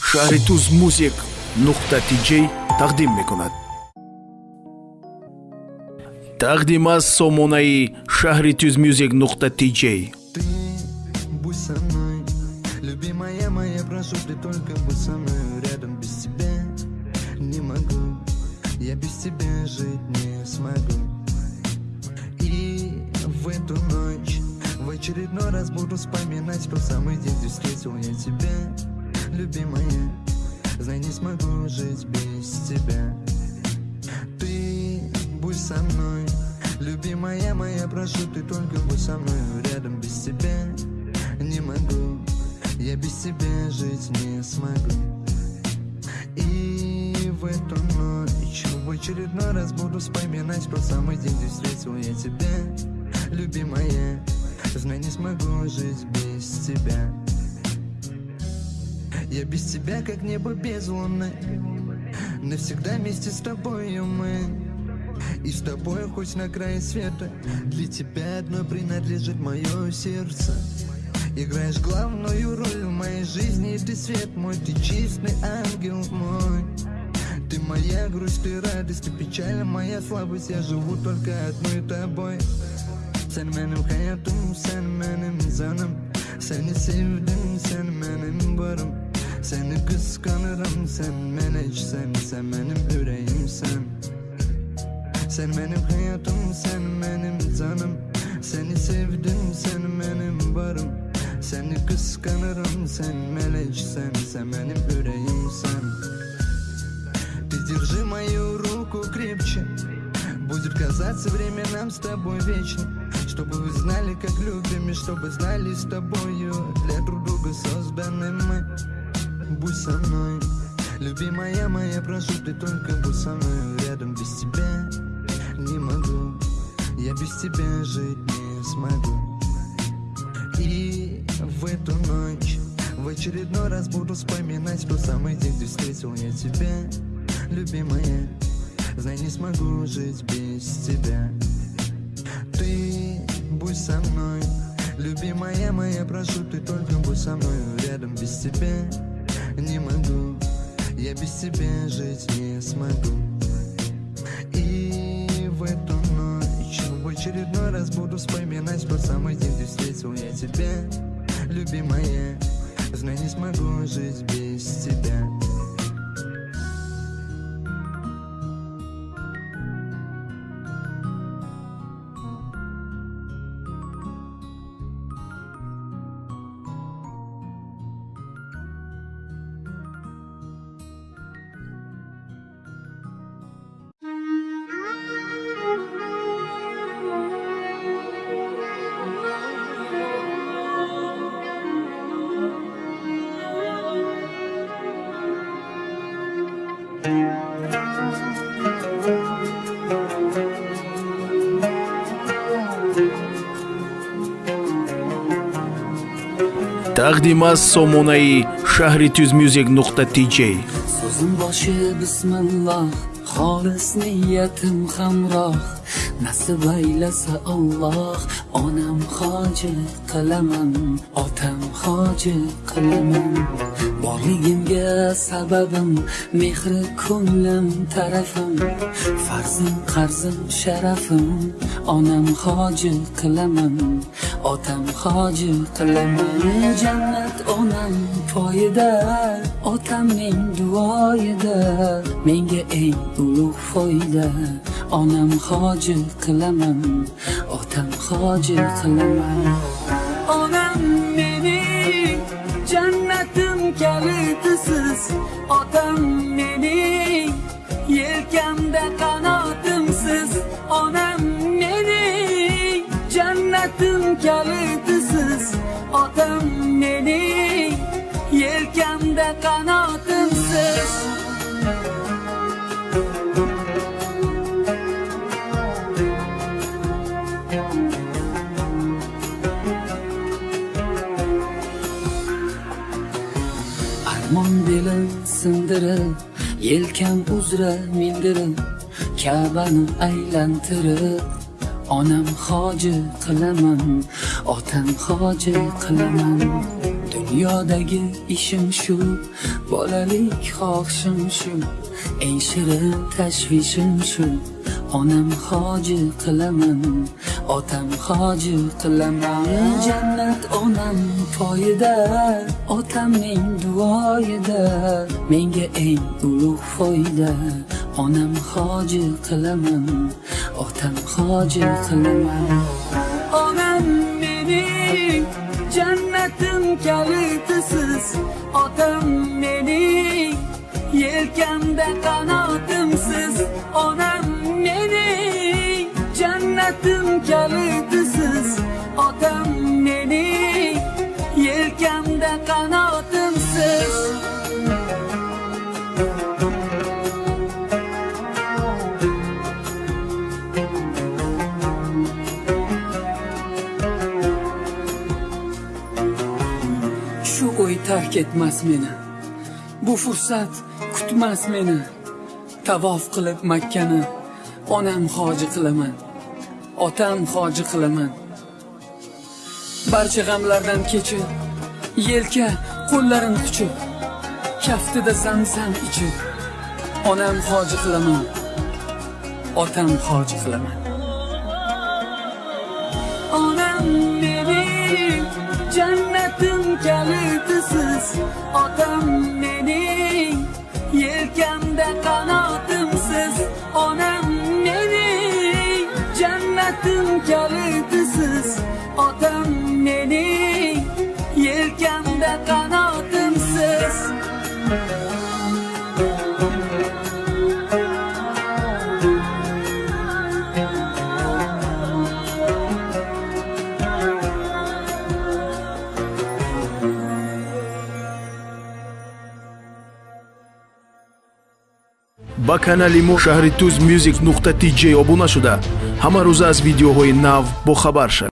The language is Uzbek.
шаҳри туз музик. Нуқта тиҷ тақдим мекунад тақдим аз сомонаи шаҳри туз мюзик нуқта тиҷ Любимая моя, Я без тебя жить не смогу. И в эту ночь в очередной раз буду вспоминать Тот самый день, где встретил я тебя Любимая Знай, не смогу жить без тебя. Ты будь со мной. Любимая моя, прошу, ты только будь со мной Рядом без тебя. Не могу Я без тебя жить не смогу. И в эту ночь В очередной раз буду вспоминать Тот самый день, где встретил я тебя. Любимая Знай, не смогу жить без тебя я без тебя, как небо без луны. Навсегда вместе с тобою мы. И с тобой хоть на крае света. Для тебя одно принадлежит мое сердце. Играешь главную роль в моей жизни Ты свет мой, ты чистый ангел мой. Ты моя грусть, ты радость, ты печаль, моя слабость. Я живу только одной тобой. Sen benim hayatım, sen benim canım Seni sevdim, sen benim varım Seni kıskanırım sen meneksen Sen benim yüreğimsen Sen benim hayatım sen benim canım Seni sevdim sen benim varım Seni kıskanırım sen meleksen Sen benim yüreğimsen держи мою руку крепче Будет казаться время нам с тобой вечно Чтобы вы знали, как любим И чтобы знали с тобою Для друг друга созданы мы будь со мной. Любимая моя, прошу, ты только будь со мной. Рядом без тебя не могу. Я без тебя жить не смогу. И в эту ночь В очередной раз буду вспоминать Тот самый день, где встретил я тебя Любимая, знай, не смогу жить без тебя. Ты будь со мной. Любимая моя, прошу, ты только будь со мной. Рядом без тебя не могу. Я без тебя жить не смогу. И в эту ночь В очередной раз буду вспоминать Тот самый день, где встретил я тебя Любимая. Знай, не смогу жить без тебя тақдим аз сомонаи шаҳри туз мюзик нуқта тиҷ so'zim boshi bismilloh xolis niyatim hamroh nasib aylasa olloh onam hoji qilaman otam hoji qilaman. Borligimga sababim mehri ko'nglim tarafim farzim qarzim sharafim onam hoji qilaman otam hoji qilaman. Jannat onam poyida otamning duoyida menga eng ulug' foyda onam hoji qilaman otam hoji qilaman. Onam mening jannatim kalitisiz otam mening yelkamda qanotimsiz. Onam mening jannatim kalitisiz otam mening yelkamda qanotimsiz. Osmon belim sindirib yelkam uzra mindirib kabani aylantirib onam hoji qilaman otam hoji qilaman. Dunyodagi ishim shu bolalik xohishim shu eng shirin tashvishim shu. Onam hoji qilaman otam hoji qilaman. Jannat onam poyida otamning duoyida. Menga eng ulug' foyda onam hoji qilaman otam hoji qilaman. Onam mening jannatim kalitisiz otam mening yelkamda qanotimsiz. Onam jannatim kalitisiz otam mening yelkamda qanotimsiz shu o'y tark etmas meni. Bu fursat kutmas meni. Tavof qilib makkani onam hoji qilaman. Otam hoji qilaman. Barcha g'amlardan kechib yelka qo'llarin quchib kaftida zamzam ichib onam hoji qilaman. Otam hoji qilaman. Onam mening jannatim kalitisiz otam mening jannatim otam mening yelkamda qanotimsiz. Ба канали мо шаҳри туз music нуқта tj обуна шуда. Ҳама рӯза аз видеоҳои нав бохабар шавед